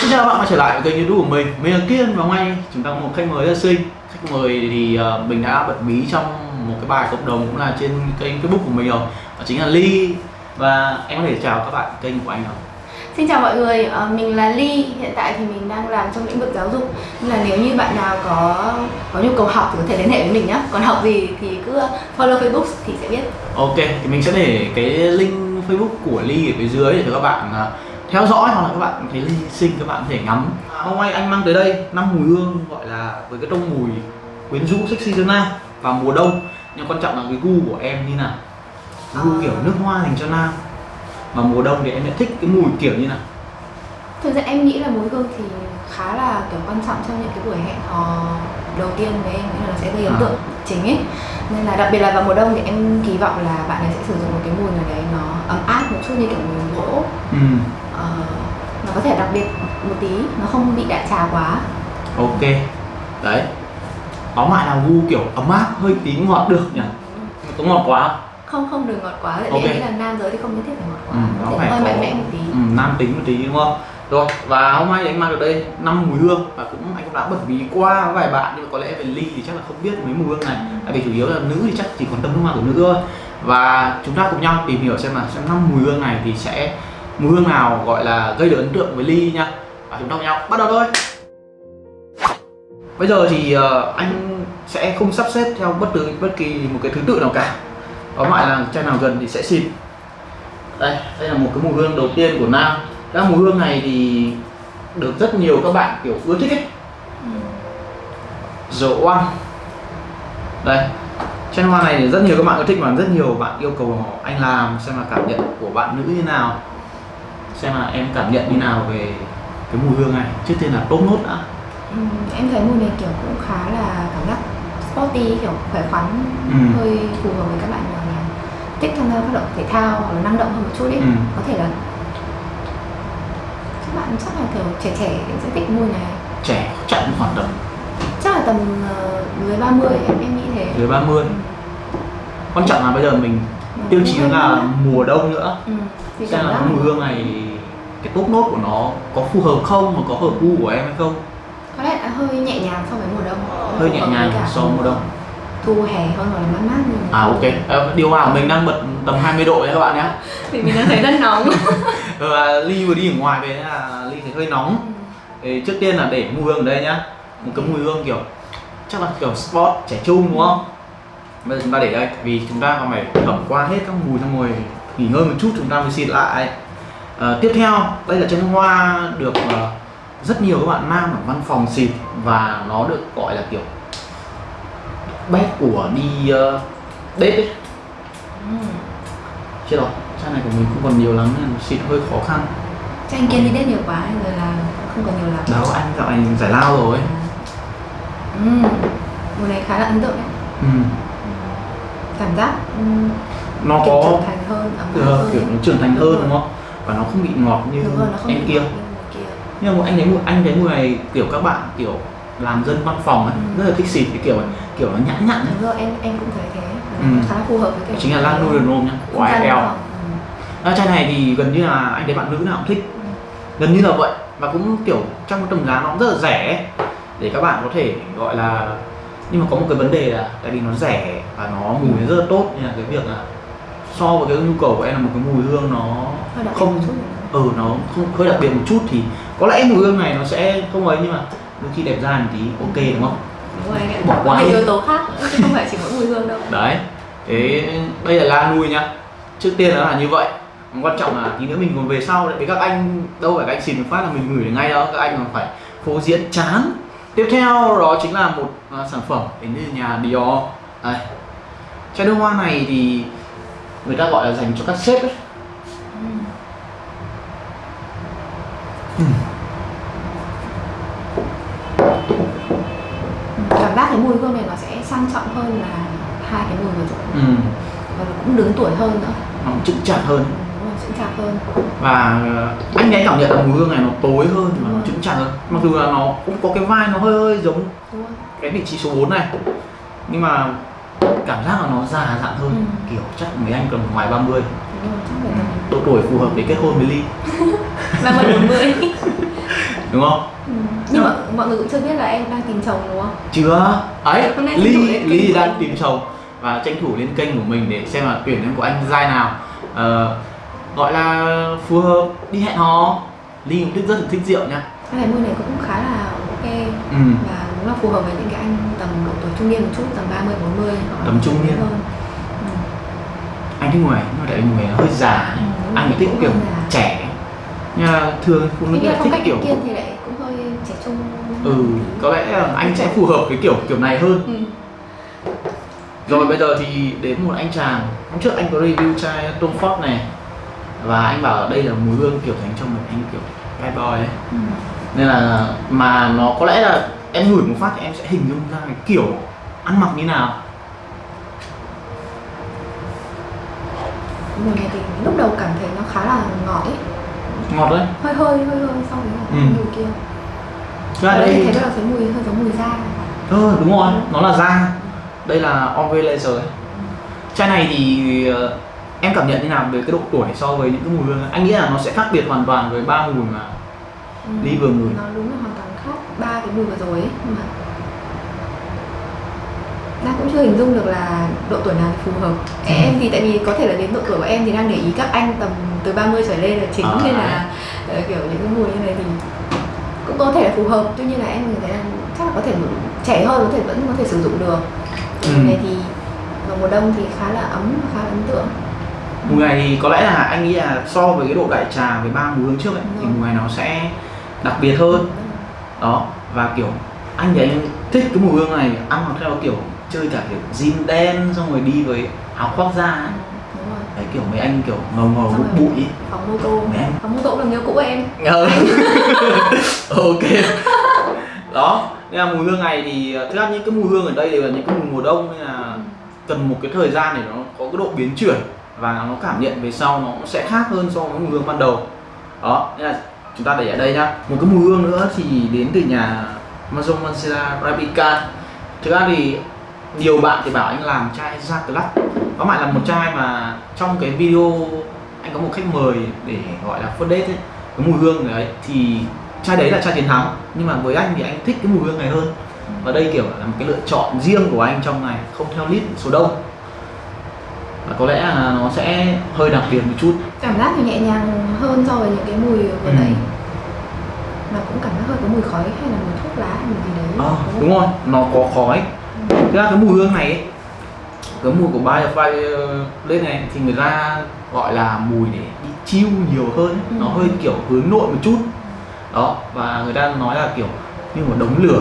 Xin chào các bạn quay trở lại với kênh youtube của mình Mình là Kiên và hôm nay chúng ta có một khách mời rất xinh Khách mời thì uh, mình đã bật mí trong một cái bài cộng đồng cũng là trên kênh facebook của mình rồi Đó chính là Ly Và em có thể chào các bạn kênh của anh không? Xin chào mọi người, ờ, mình là Ly. Hiện tại thì mình đang làm trong lĩnh vực giáo dục. Nên là nếu như bạn nào có có nhu cầu học thì có thể liên hệ với mình nhé. Còn học gì thì cứ follow Facebook thì sẽ biết. Ok, thì mình sẽ để cái link facebook của Ly ở phía dưới để cho các bạn uh, theo dõi hoặc là các bạn thấy Ly xinh các bạn có thể ngắm. Hôm nay anh mang tới đây năm mùi hương gọi là với cái tông mùi quyến rũ sexy cho nam vào mùa đông. Nhưng quan trọng là cái gu của em như nào? Gu À. kiểu nước hoa dành cho nam. Mà mùa đông thì em sẽ thích cái mùi kiểu như nào? Thực ra em nghĩ là mùi hương thì khá là kiểu quan trọng trong những cái buổi hẹn hò đầu tiên với em nên là nó sẽ gây ấn À. tượng chính ấy. Nên là đặc biệt là vào mùa đông thì em kỳ vọng là bạn ấy sẽ sử dụng một cái mùi nào đấy nó ấm áp một chút như kiểu mùi gỗ. Ừ, Ờ, nó có thể đặc biệt một tí nó không bị đại trà quá. Ok. Đấy. Tóm lại là gu kiểu ấm áp, hơi tí ngọt được nhỉ? Có ngọt quá không? không đừng ngọt quá. Tại Ok. vì là nam giới thì không nhất thiết phải ngọt quá. Ừ, nó phải hơi mạnh mẽ một tí. Ừ, nam tính một tí đúng không? Rồi, và hôm nay anh mang được đây năm mùi hương. Và cũng anh cũng đã bật mí qua vài bạn nhưng mà có lẽ về ly thì chắc là không biết mấy mùi hương này. Tại vì chủ yếu là nữ thì chắc chỉ quan tâm nước hoa của nữ thôi. Và chúng ta cùng nhau tìm hiểu xem là xem năm mùi hương này thì sẽ mùi hương nào gọi là gây được ấn tượng với ly nha. Và chúng ta cùng nhau bắt đầu thôi. Bây giờ thì ờ, anh sẽ không sắp xếp theo bất cứ, bất kỳ một cái thứ tự nào cả. Tóm lại là chai nào gần thì sẽ xịt. Đây đây là một cái mùi hương đầu tiên của nam. Các mùi hương này thì được rất nhiều các bạn, kiểu, ưa thích ấy. Dầu oan. Đây, chai hoa này thì rất nhiều các bạn ưa thích và rất nhiều bạn yêu cầu anh làm xem là cảm nhận của bạn nữ như thế nào xem là em cảm nhận như nào về cái mùi hương này. Trước tiên là top nốt đã. Ừ, em thấy mùi này kiểu cũng khá là cảm giác sporty kiểu khỏe khoắn Ừ. hơi phù hợp với các bạn nào là thích tham gia hoạt động thể thao hoặc là năng động hơn một chút ấy. Ừ. có thể là các bạn chắc là kiểu trẻ trẻ sẽ thích mùi này. Trẻ chạy khoảng tầm chắc là tầm ờ, dưới 30 em em nghĩ thế. Dưới 30 quan trọng là bây giờ mình tiêu chí là mùa đông nữa. Ừ. xem là mùi hương này cái top nốt của nó có phù hợp không và có hợp gu của em hay không? Có lẽ là hơi nhẹ nhàng so với mùa đông. Hơi nhẹ nhàng so với mùa đông. thu hè hơn hoặc là mát mát như à ok. Ờ, điều hòa của mình đang bật tầm 20 độ nha các bạn nhé. Thì mình đang thấy rất nóng. Và ly vừa đi ở ngoài về là ly thấy hơi nóng. Thì trước tiên là để mùi hương ở đây nhá. Một cái mùi hương kiểu chắc là kiểu sport trẻ trung đúng không? Bây giờ chúng ta để đây vì chúng ta còn phải thẩm qua hết các mùi xong rồi nghỉ ngơi một chút chúng ta mới xịt lại Ờ, tiếp theo đây là chân hoa được ờ, rất nhiều các bạn nam ở văn phòng xịt và nó được gọi là kiểu bét của đi uh, date ấy. Ừ. chết rồi chai này của mình không còn nhiều lắm nên xịt hơi khó khăn. Cho anh kiên đi đết nhiều quá rồi là không còn nhiều lắm. Đâu anh dạo này giải lao rồi. Ừ. mùi này khá là ấn tượng đấy ừ. cảm giác ừ, nó kiểu có trưởng thành hơn ấm ờ, hơn kiểu nó trưởng thành hơn đúng không và nó không bị ngọt như rồi, em kia kia nhưng mà anh thấy anh thấy mùi này kiểu các bạn kiểu làm dân văn phòng ấy, Ừ. rất là thích xịt cái kiểu này kiểu nó nhã nhặn ấy. đúng rồi em em cũng thấy thế Ừ. khá phù hợp với cái chính là Lan nhá của Không gian văn IL. Ừ. à, chai này thì gần như là anh thấy bạn nữ nào cũng thích gần như là vậy và cũng kiểu trong cái tầm giá nó cũng rất là rẻ để các bạn có thể gọi là nhưng mà có một cái vấn đề là tại vì nó rẻ và nó mùi rất là tốt nên là cái việc là so với cái nhu cầu của em là một cái mùi hương nó không ừ nó không hơi đặc biệt một chút thì có lẽ mùi hương này nó sẽ không ấy nhưng mà đôi khi đẹp da một tí ok đúng không? Đúng rồi anh Bỏ qua yếu tố khác chứ không phải chỉ mỗi mùi hương đâu. Đấy thế đây là la nui nhá. Trước tiên nó là như vậy. Quan trọng là tí nữa mình còn về sau đấy. Các anh đâu phải các anh xịt một phát là mình gửi ngay đâu. Các anh còn phải phô diễn chán. Tiếp theo đó chính là một à, sản phẩm đến từ nhà Dior. Đây. Chai nước hoa này thì người ta gọi là dành cho các sếp ấy. Ừ. cảm giác cái mùi hương này nó sẽ sang trọng hơn là hai cái mùi vừa rồi ừ. và nó cũng đứng tuổi hơn nữa. Nó cũng chững chạc hơn. Ừ, chững chạc hơn. Và ờ, anh ấy cảm nhận là mùi hương này nó tối hơn và nó chững chạc hơn. Mặc dù là nó cũng có cái vai nó hơi hơi giống cái vị trí số 4 này. Nhưng mà cảm giác là nó già dặn hơn. Ừ. kiểu chắc mấy anh còn ngoài 30 đúng rồi chắc phải tầm độ tuổi phù hợp để kết hôn với Ly. Ba mươi bốn mươi. Đúng không? Ừ. Nhưng mà mọi người cũng chưa biết là em đang tìm chồng đúng không? chưa. Ấy ly ly đang tìm chồng và tranh thủ lên kênh của mình để xem là tuyển em của anh giai nào. Ờ, gọi là phù hợp đi hẹn hò. Ly cũng thích rất là thích rượu nha. Cái môi này cũng khá là ok. Ừ. và đúng là phù hợp với những cái anh tầm độ tuổi trung niên một chút tầm 30 40 hoặc là Tầm trung niên. hơn. Ừ. anh người nhưng mà tại người nó hơi già Ừ, anh thích kiểu trẻ nhưng mà thường phụ nữ lại thích kiểu kiên thì lại cũng hơi trẻ trung. ừ có lẽ là anh sẽ phù hợp với kiểu kiểu này hơn Ừ. rồi bây giờ thì đến một anh chàng hôm trước anh có review chai Tom Ford này và anh bảo đây là mùi hương kiểu dành cho một anh kiểu bad boy ấy Ừ. nên là mà nó có lẽ là em ngửi một phát thì em sẽ hình dung ra cái kiểu ăn mặc như nào Mùi này thì lúc đầu cảm thấy nó khá là ngọt ấy, ngọt đấy hơi hơi hơi hơi với cả Ừ. mùi kia. ra đây đây thấy rất là thấy mùi hơi giống mùi da. ờ đúng rồi nó là da đây là Ombre Laser ấy. chai này thì ờ, em cảm nhận như nào về cái độ tuổi so với những cái mùi hương anh nghĩ là nó sẽ khác biệt hoàn toàn với ba mùi mà Ừ. Ly vừa ngửi. Nó đúng là hoàn toàn ba cái mùi vừa rồi ấy mà đang cũng chưa hình dung được là độ tuổi nào thì phù hợp. Ừ. em thì tại vì có thể là đến độ tuổi của em thì đang để ý các anh tầm từ 30 trở lên là chính À, nên là ờ, kiểu những cái mùi như này thì cũng có thể là phù hợp. Tuy nhiên là em thấy là chắc là có thể trẻ hơn có thể vẫn có thể sử dụng được. Ừ. này thì vào mùa đông thì khá là ấm và khá là ấn tượng. Mùi này thì có lẽ là anh nghĩ là so với cái độ đại trà với ba mùi hương trước ấy thì mùi này nó sẽ đặc biệt hơn đó và kiểu anh thì anh thích cái mùi hương này ăn nó theo kiểu chơi cả kiểu jean đen xong rồi đi với áo khoác da ấy. Ừ, đấy kiểu mấy anh kiểu ngầu ngầu bụi bụi phòng mô tô Mẹ em. phòng mô tô là người cũ của em Ờ. ok đó nên là mùi hương này thì thực ra những cái mùi hương ở đây đều là những cái mùi mùa đông nên là cần một cái thời gian để nó có cái độ biến chuyển và nó cảm nhận về sau nó cũng sẽ khác hơn so với mùi hương ban đầu đó nên là chúng ta để ở đây nhá. Một cái mùi hương nữa thì đến từ nhà Amazon Mancera Arabica thực ra thì nhiều bạn thì bảo anh làm chai Jacques có phải là một chai mà trong cái video anh có một khách mời để gọi là first date ấy, cái mùi hương đấy thì chai đấy là chai chiến thắng. Nhưng mà với anh thì anh thích cái mùi hương này hơn. Và đây kiểu là một cái lựa chọn riêng của anh trong này, không theo list số đông và có lẽ là nó sẽ hơi đặc biệt một chút cảm giác thì nhẹ nhàng hơn so với những cái mùi vừa Ừ. nãy mà cũng cảm giác hơi có mùi khói hay là mùi thuốc lá hay mùi gì đấy Ờ, không? đúng rồi nó có khói thực ra cái mùi hương này ấy, cái mùi của Firefly lên này thì người ta gọi là mùi để đi chill nhiều hơn ấy. nó Ừ. hơi kiểu hướng nội một chút đó và người ta nói là kiểu như một đống lửa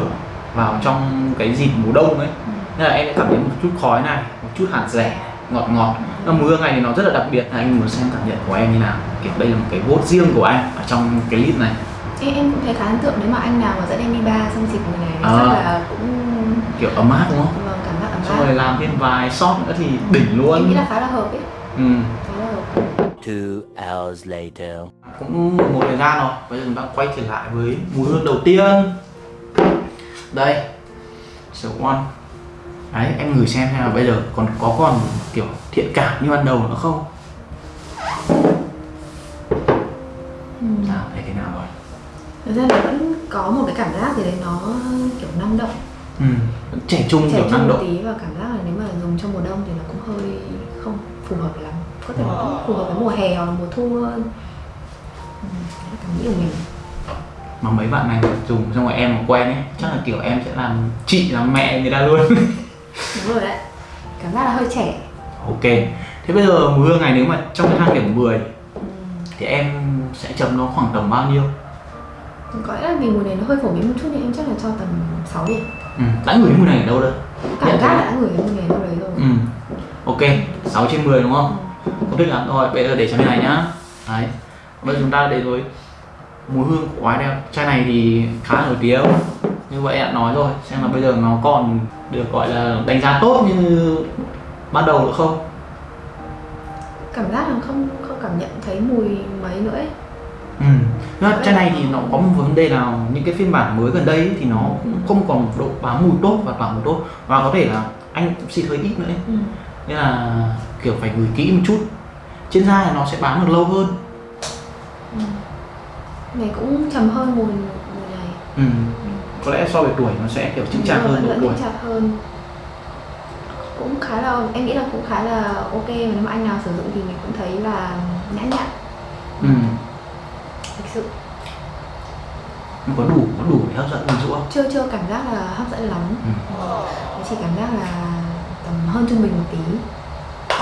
vào trong cái dịp mùa đông ấy Ừ. nên là em sẽ cảm thấy một chút khói này một chút hạt rẻ ngọt ngọt. Nó mùi hương này thì nó rất là đặc biệt. Anh muốn xem cảm nhận của em như nào? Kiểu đây là một cái vote riêng của anh ở trong cái list này. Em, em cũng thấy khá ấn tượng nếu mà anh nào mà dẫn em đi bar xong dịp này Ờ. chắc là cũng kiểu ấm áp đúng không? Vâng, cảm giác ấm xong áp. rồi làm thêm vài shot nữa thì đỉnh luôn. Em nghĩ là khá là hợp ấy. Ừ. khá là hợp. Two hours later. cũng một thời gian rồi. Bây giờ chúng ta quay trở lại với mùi hương đầu tiên. Đây. Số one đấy em ngửi xem xem là bây giờ còn có còn kiểu thiện cảm như ban đầu nữa không? Ừ. nào thấy thế nào rồi? Thực ra là vẫn có một cái cảm giác gì đấy nó kiểu năng động. Ừ. trẻ trung trẻ kiểu năng động. tí và cảm giác là nếu mà dùng trong mùa đông thì nó cũng hơi không phù hợp lắm. Có thể là cũng phù hợp với mùa hè hoặc mùa thu hơn. Ừ, là cảm nghĩ của mình. Mà mấy bạn này dùng xong rồi em mà quen ấy chắc là kiểu em sẽ làm chị làm mẹ người ta luôn đúng rồi đấy. Cảm giác là hơi trẻ. Ok. Thế bây giờ mùi hương này nếu mà trong cái thang điểm 10 ừ. thì em sẽ chấm nó khoảng tầm bao nhiêu? Có lẽ là vì mùi này nó hơi phổ biến một chút nên em chắc là cho tầm 6 điểm ừ. đã ngửi mùi này ở đâu đâu cảm giác đã ngửi cái mùi này đâu đấy rồi. Ừ. ok. 6 trên 10 đúng không? Không thích lắm. Rồi bây giờ để cho bên này nhá. Đấy. Bây giờ chúng ta đến với mùi hương của quái đeo chai này thì khá nổi tiếng như vậy đã nói rồi xem là bây giờ nó còn được gọi là đánh giá tốt như ban đầu nữa không cảm giác là không không cảm nhận thấy mùi mấy nữa ấy. ừ. Nó, chai này thì nó có một vấn đề là những cái phiên bản mới gần đây ấy, thì nó cũng không còn độ bám mùi tốt và tỏa mùi tốt và có thể là anh cũng xịt hơi ít nữa ấy. Ừ. nên là kiểu phải ngửi kỹ một chút trên da thì nó sẽ bám được lâu hơn Ừ. này cũng trầm hơn mùi mùi ừ. Có lẽ so với tuổi nó sẽ kiểu chững chạc mà hơn độ tuổi. chạc hơn. Cũng khá là em nghĩ là cũng khá là ok và nếu mà anh nào sử dụng thì mình cũng thấy là nhã nhặn. Ừ. thực sự. Nó có đủ có đủ để hấp dẫn dụ không? Chưa chưa cảm giác là hấp dẫn lắm. Ừ. Chỉ cảm giác là tầm hơn trung bình một tí.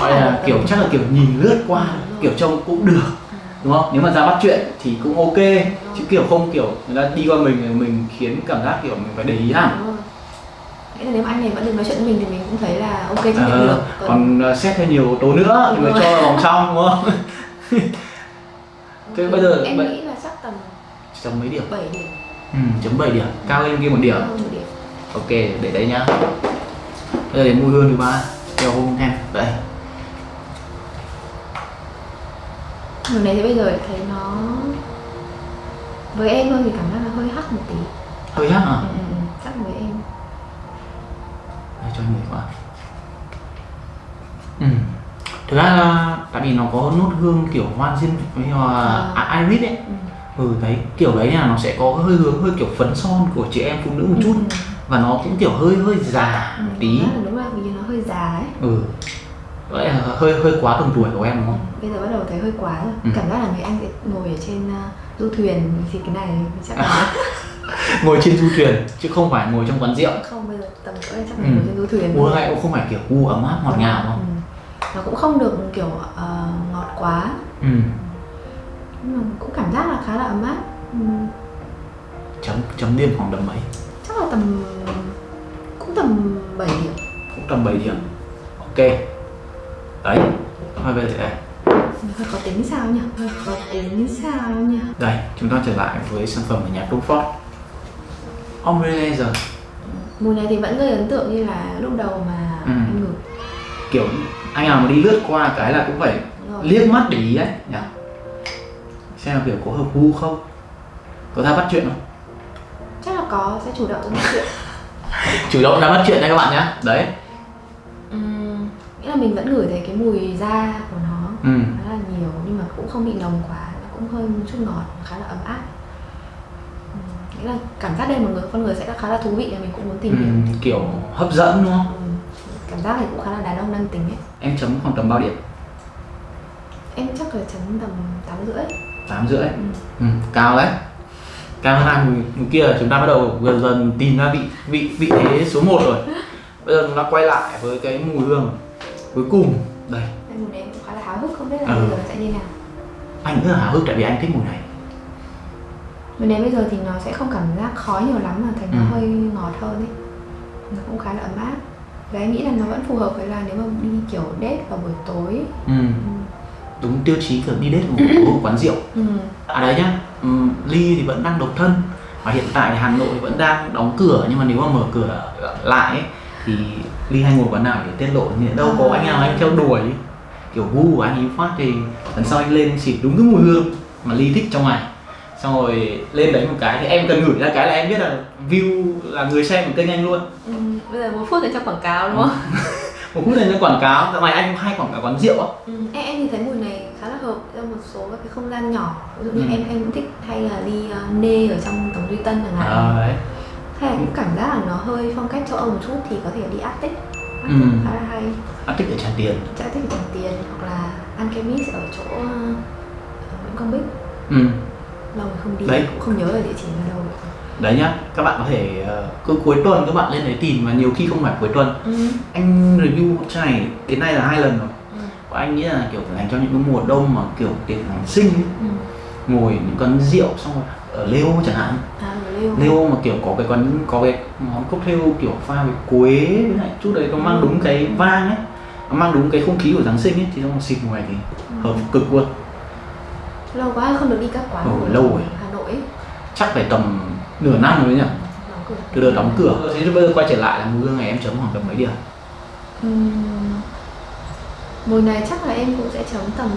Gọi là kiểu chắc là kiểu nhìn lướt qua kiểu trông cũng được đúng không? Nếu mà ra bắt chuyện thì cũng ok. Chứ kiểu không kiểu người ta đi qua mình mình khiến cảm giác kiểu mình phải để ý hẳn. Nghĩa là nếu mà anh này vẫn được nói chuyện với mình thì mình cũng thấy là ok chấp nhận Ờ, được. còn còn ờ, xét thêm nhiều yếu tố nữa thì mới cho vào vòng trong đúng không? Thế bây giờ em bây- nghĩ là chắc tầm chấm mấy điểm? 7 điểm. Ừ, chấm 7 điểm. Cao hơn kia một điểm. Điểm. Ok để đấy nhá. Bây giờ đến mùi hương thứ ba. Theo hôm em Mùa này thì bây giờ thấy nó với em thôi thì cảm giác là hơi hắc một tí. Hơi hắc à? Ừ, ừ, ừ, chắc với em. Đây, cho anh ngửi qua ừ. thực ra là tại vì nó có nốt hương kiểu hoa diên với hoa À. à, iris ấy. Ừ. ừ đấy kiểu đấy là nó sẽ có hơi hướng hơi kiểu phấn son của chị em phụ nữ một chút. Ừ, và nó cũng kiểu hơi hơi già ừ, một tí. đúng là- đúng là vì nó hơi già ấy. Ừ vậy là hơi hơi quá tầm tuổi của em đúng không? Bây giờ bắt đầu thấy hơi quá rồi. Ừ. cảm giác là người anh sẽ ngồi ở trên uh, du thuyền thì cái này chắc là ngồi trên du thuyền chứ không phải ngồi trong quán rượu. Không bây giờ tầm cỡ chắc là Ừ. ngồi trên du thuyền uống lại cũng không phải kiểu u ấm áp ngọt ngào không? Ừ. nó cũng không được kiểu ờ, ngọt quá. Ừ. Nhưng mà cũng cảm giác là khá là ấm áp. Ừ. chấm chấm điểm khoảng tầm mấy? Chắc là tầm cũng tầm 7 điểm. Cũng tầm 7 điểm. Ok đấy thôi về đây. Hơi khó tính sao nhỉ? Hơi khó tính sao nhỉ? Đây chúng ta trở lại với sản phẩm của nhà Tom Ford Ombre Laser mùi này thì vẫn gây ấn tượng như là lúc đầu mà Ừ. anh ngửi. Kiểu anh nào mà đi lướt qua cái là cũng phải liếc mắt để ý đấy nhỉ? Xem là kiểu có hợp gu không? Có ra bắt chuyện không? Chắc là có sẽ chủ động nói chuyện. Chủ động ra bắt chuyện đây các bạn nhé. Đấy mình vẫn ngửi thấy cái mùi da của nó ừ. khá là nhiều nhưng mà cũng không bị nồng quá nó cũng hơi một chút ngọt khá là ấm áp Ừm, nghĩa là cảm giác đây một người con người sẽ khá là thú vị và mình cũng muốn tìm ừ. kiểu hấp dẫn đúng không Ừm, cảm giác này cũng khá là đàn ông năng tính ấy em chấm khoảng tầm bao điểm em chắc là chấm tầm tám rưỡi tám rưỡi Ừ. ừ. cao đấy cao hơn hai mùi, mùi kia chúng ta bắt đầu dần dần tìm ra vị vị vị thế số 1 rồi bây giờ chúng ta quay lại với cái mùi hương cuối cùng đây Đây, mùi này cũng khá là háo hức không biết là Ừ. bây giờ nó sẽ như nào anh rất là háo hức tại vì anh thích mùi này mùi này bây giờ thì nó sẽ không cảm giác khó nhiều lắm mà thành nó Ừ. hơi ngọt hơn ấy nó cũng khá là ấm áp và em nghĩ là nó vẫn phù hợp với là nếu mà đi kiểu date vào buổi tối ừ. Ừ. đúng tiêu chí kiểu đi đến một buổi quán rượu Ừ. à đấy nhá ừ, ly thì vẫn đang độc thân và hiện tại thì hà nội vẫn đang đóng cửa nhưng mà nếu mà mở cửa lại ấy, thì ly hay ngồi quán nào để tiết lộ thì đâu có anh nào anh theo đuổi. Kiểu gu của anh ấy phát thì lần sau anh lên xịt đúng cái mùi hương mà ly thích trong ngày. Xong rồi lên đấy một cái thì em cần gửi ra cái là em biết là view là người xem của kênh anh luôn. Ừ. bây giờ một phút thì cho quảng cáo đúng không? Một phút này nó quảng cáo. Dạo này anh hay quảng cáo quán rượu á. Ừ. em, em thì thấy mùi này khá là hợp cho một số các cái không gian nhỏ. Ví dụ như Ừ. em em cũng thích hay là đi uh, nê ở trong tổng duy tân chẳng hạn. À, đấy hay là cũng cảm giác là nó hơi phong cách châu âu một chút thì có thể đi Arctic Arctic Ừ. khá là hay thích ở tràn tiền thích ở Tràng Tiền hoặc là Alchemist ở chỗ uh, Nguyễn Công Bích ừ. lâu rồi không đi Đấy. cũng không nhớ là địa chỉ ở đâu đấy nhá các bạn có thể ờ, cứ cuối tuần các bạn lên đấy tìm và nhiều khi không phải cuối tuần ừ. anh review chai này đến nay là hai lần rồi Ừ. và anh nghĩ là kiểu dành cho những cái mùa đông mà kiểu tiệc Giáng sinh ấy, Ừ. ngồi những quán rượu xong rồi ở Leo chẳng hạn À, Leo mà kiểu có cái quán có cái món cocktail kiểu pha với quế với lại chút đấy nó mang đúng cái vang ấy. Nó mang đúng cái không khí của Giáng sinh ấy thì trong xịt mùa này thì hợp cực luôn. Lâu quá không được đi các quán Ừ, lâu rồi. Hà Nội ấy. chắc phải tầm nửa năm rồi nhỉ? Từ đợt đóng cửa. Thế bây giờ quay trở lại là mùi hương này em chấm khoảng tầm mấy điểm? Mùi này chắc là em cũng sẽ chấm tầm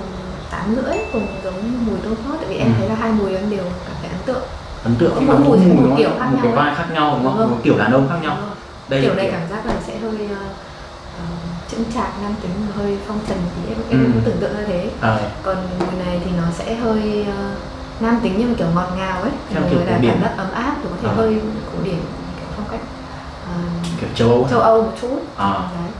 tám rưỡi cùng giống mùi Tom Ford tại vì em Ừ. thấy là hai mùi em đều cảm thấy ấn tượng ấn tượng Mỗi nhưng mà mùi sẽ một kiểu khác một cái vai khác nhau đúng không rồi. một kiểu đàn ông khác nhau rồi. đây kiểu này kiểu cảm giác là sẽ hơi uh, uh, chững chạc nam tính hơi phong trần thì em Ừ. em cũng tưởng tượng ra thế ờ, còn mùi này thì nó sẽ hơi uh, nam tính nhưng mà kiểu ngọt ngào ấy Theo người kiểu là cảm giác ấm áp rồi có thể À. hơi cổ điển kiểu phong cách ờ, kiểu châu Âu châu Âu một chút À. Đấy.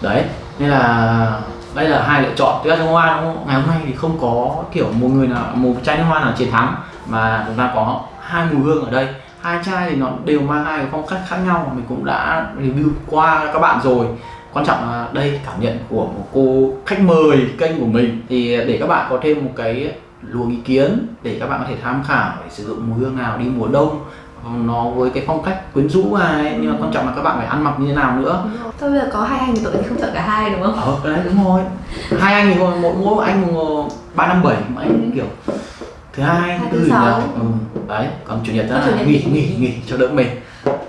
đấy nên là đây là hai lựa chọn tuy ra hoa đúng không? ngày hôm nay thì không có kiểu một người nào một chai nước hoa nào chiến thắng mà chúng ta có hai mùi hương ở đây. Hai chai thì nó đều mang hai cái phong cách khác nhau mình cũng đã review qua các bạn rồi. Quan trọng là đây cảm nhận của một cô khách mời kênh của mình. Thì để các bạn có thêm một cái luồng ý kiến để các bạn có thể tham khảo để sử dụng mùi hương nào đi mùa đông nó với cái phong cách quyến rũ này nhưng mà quan trọng là các bạn phải ăn mặc như thế nào nữa. Thôi bây giờ có hai anh thì thì không chọn cả hai đúng không? ờ đấy đúng rồi. Hai anh thì mỗi mỗi anh ba năm bảy anh kiểu thứ hai thứ tư ừ, đấy còn chủ nhật là nghỉ nghỉ. nghỉ cho đỡ mệt.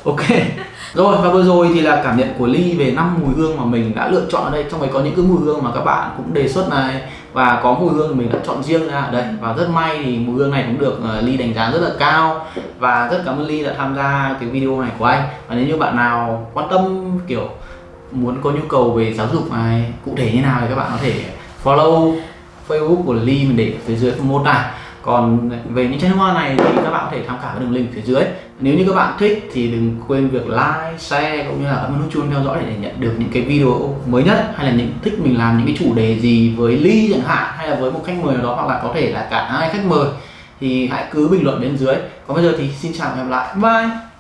Ok. Rồi và vừa rồi thì là cảm nhận của ly về năm mùi hương mà mình đã lựa chọn ở đây. Trong đấy có những cái mùi hương mà các bạn cũng đề xuất này. Và có mùi hương mình đã chọn riêng ra. Ở đây và rất may thì mùi hương này cũng được ờ, ly đánh giá rất là cao. Và rất cảm ơn ly đã tham gia cái video này của anh. Và nếu như bạn nào quan tâm kiểu muốn có nhu cầu về giáo dục này cụ thể như nào thì các bạn có thể follow Facebook của Ly mình để ở phía dưới phần mô tả còn về những chai nước hoa này thì các bạn có thể tham khảo cái đường link phía dưới. Nếu như các bạn thích thì đừng quên việc like, share cũng như là ấn nút chuông theo dõi để nhận được những cái video mới nhất hay là những thích mình làm những cái chủ đề gì với Ly chẳng hạn hay là với một khách mời nào đó hoặc là có thể là cả hai khách mời thì hãy cứ bình luận bên dưới. Còn bây giờ thì xin chào và hẹn gặp lại. Bye!